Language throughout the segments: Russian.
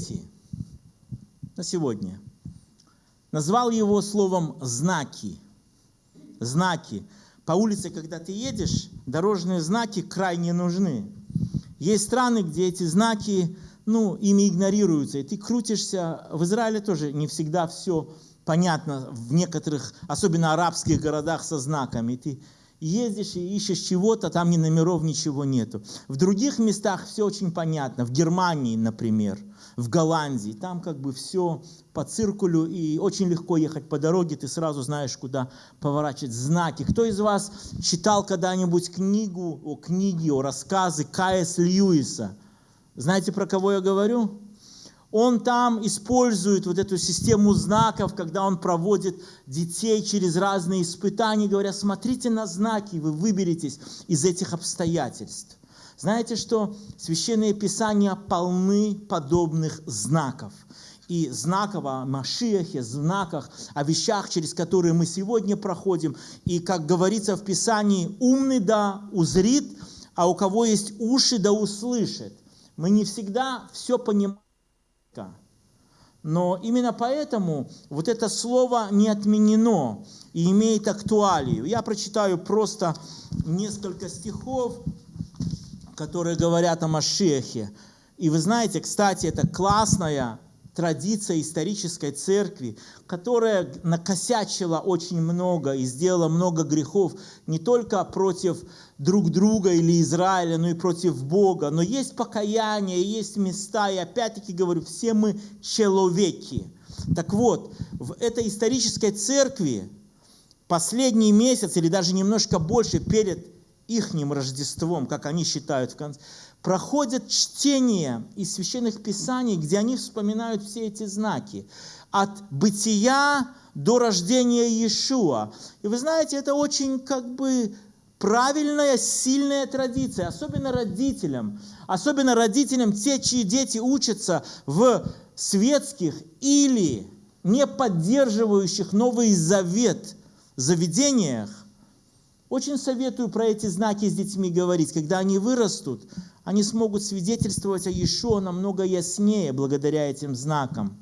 приоритете на сегодня. Назвал его словом «знаки». Знаки. По улице, когда ты едешь, дорожные знаки крайне нужны. Есть страны, где эти знаки, ну, ими игнорируются, и ты крутишься. В Израиле тоже не всегда все понятно, в некоторых, особенно арабских городах со знаками. Ты ездишь и ищешь чего-то, там ни номеров, ничего нету. В других местах все очень понятно. В Германии, например, в Голландии, там как бы все по циркулю, и очень легко ехать по дороге, ты сразу знаешь, куда поворачивать знаки. Кто из вас читал когда-нибудь книгу, о книги, о рассказы Каэс Льюиса? Знаете, про кого я говорю? Он там использует вот эту систему знаков, когда он проводит детей через разные испытания, говоря, смотрите на знаки, вы выберетесь из этих обстоятельств. Знаете, что священные писания полны подобных знаков. И знаков о Машиахе, знаках, о вещах, через которые мы сегодня проходим. И, как говорится в Писании, умный да узрит, а у кого есть уши да услышит. Мы не всегда все понимаем но именно поэтому вот это слово не отменено и имеет актуалию. Я прочитаю просто несколько стихов, которые говорят о Машехе. И вы знаете, кстати, это классная традиция исторической церкви, которая накосячила очень много и сделала много грехов не только против друг друга или Израиля, но и против Бога. Но есть покаяние, есть места, и опять-таки говорю, все мы человеки. Так вот, в этой исторической церкви последний месяц или даже немножко больше перед ихним Рождеством, как они считают в конце, проходят чтение из священных писаний, где они вспоминают все эти знаки. От бытия до рождения Иешуа. И вы знаете, это очень как бы правильная, сильная традиция, особенно родителям. Особенно родителям, те, чьи дети учатся в светских или не поддерживающих Новый Завет заведениях, очень советую про эти знаки с детьми говорить. Когда они вырастут, они смогут свидетельствовать о Иешуа намного яснее благодаря этим знакам.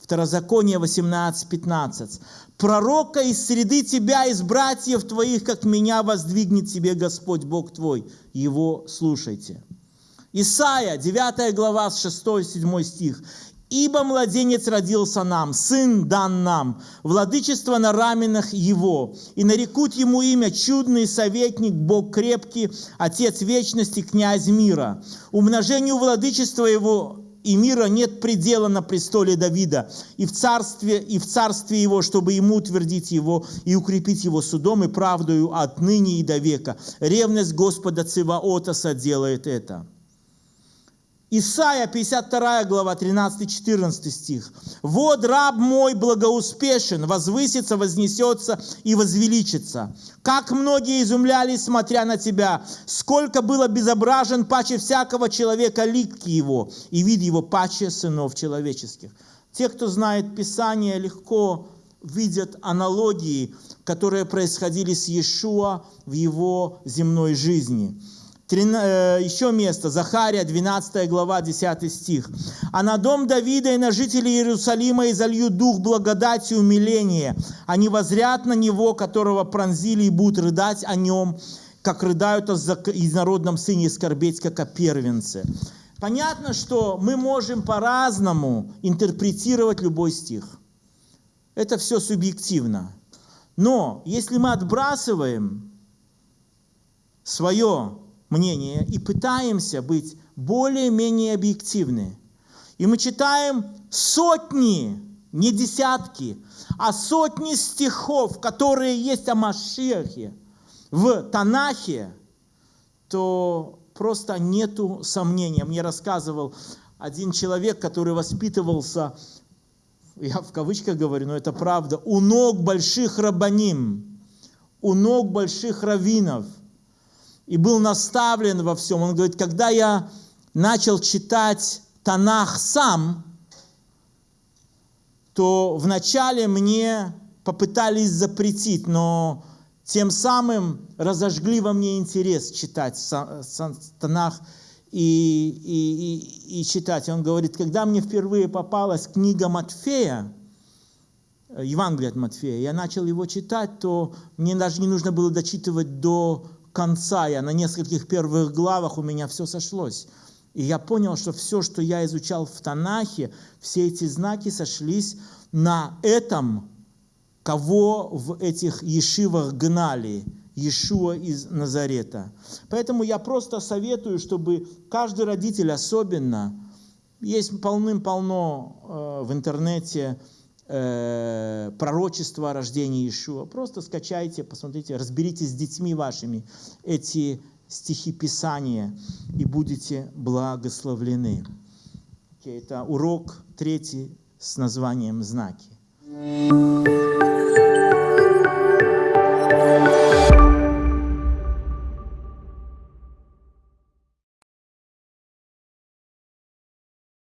Второзаконие 18.15. «Пророка из среды тебя, из братьев твоих, как меня воздвигнет тебе Господь Бог твой. Его слушайте». Исайя, 9 глава, 6-7 стих. Ибо младенец родился нам, сын дан нам, владычество на раменах его, и нарекут ему имя чудный советник, Бог крепкий, Отец вечности, князь мира. Умножению владычества его и мира нет предела на престоле Давида, и в царстве, и в царстве его, чтобы ему утвердить его и укрепить его судом и правдою отныне и до века. Ревность Господа Циваота соделает это. Исайя, 52 глава, 13-14 стих. «Вот раб мой благоуспешен, возвысится, вознесется и возвеличится. Как многие изумлялись, смотря на тебя, сколько было безображен паче всякого человека лик его, и вид его паче сынов человеческих». Те, кто знает Писание, легко видят аналогии, которые происходили с Иешуа в его земной жизни. Э, еще место, Захария, 12 глава, 10 стих. «А на дом Давида и на жителей Иерусалима изолью дух благодати и умиления. Они возрят на него, которого пронзили, и будут рыдать о нем, как рыдают о инородном сыне и скорбеть, как о первенце». Понятно, что мы можем по-разному интерпретировать любой стих. Это все субъективно. Но если мы отбрасываем свое мнение и пытаемся быть более-менее объективны. И мы читаем сотни, не десятки, а сотни стихов, которые есть о Машехе в Танахе, то просто нету сомнения. Мне рассказывал один человек, который воспитывался, я в кавычках говорю, но это правда, у ног больших рабаним, у ног больших раввинов – и был наставлен во всем. Он говорит, когда я начал читать Танах сам, то вначале мне попытались запретить, но тем самым разожгли во мне интерес читать Танах. и, и, и, и читать. Он говорит, когда мне впервые попалась книга Матфея, э, Евангелие от Матфея, я начал его читать, то мне даже не нужно было дочитывать до конца. Я на нескольких первых главах у меня все сошлось. И я понял, что все, что я изучал в Танахе, все эти знаки сошлись на этом, кого в этих ешивах гнали, Иешуа из Назарета. Поэтому я просто советую, чтобы каждый родитель особенно, есть полным-полно э, в интернете э, пророчества о рождении Иешуа. Просто скачайте, посмотрите, разберитесь с детьми вашими эти стихи Писания и будете благословлены. Okay, это урок третий с названием «Знаки».